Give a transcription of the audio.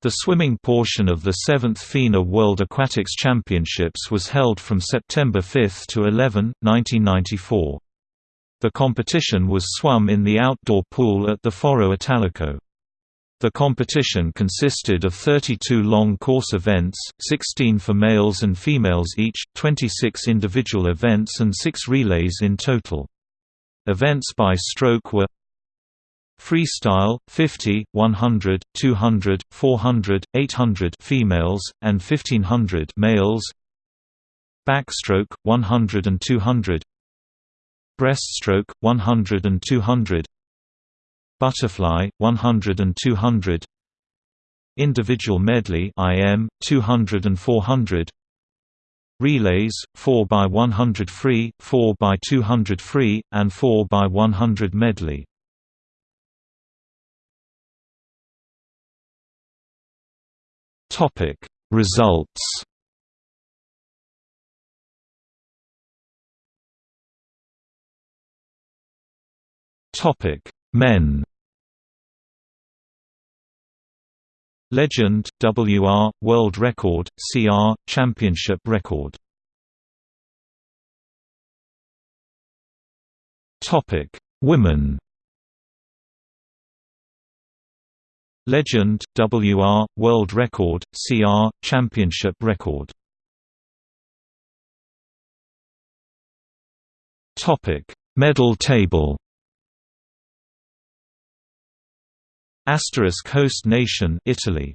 The swimming portion of the 7th FINA World Aquatics Championships was held from September 5 to 11, 1994. The competition was swum in the outdoor pool at the Foro Italico. The competition consisted of 32 long course events, 16 for males and females each, 26 individual events and 6 relays in total. Events by stroke were Freestyle 50, 100, 200, 400, 800 females and 1500 males. Backstroke 100 and 200. Breaststroke 100 and 200. Butterfly 100 and 200. Individual medley IM 200 and 400. Relays 4 by 100 free, 4 by 200 free and 4 by 100 medley. Topic Results. Topic Men. Legend WR World Record CR Championship Record. Topic Women Legend, WR, World Record, CR, Championship Record. Medal table Asterisk host nation Italy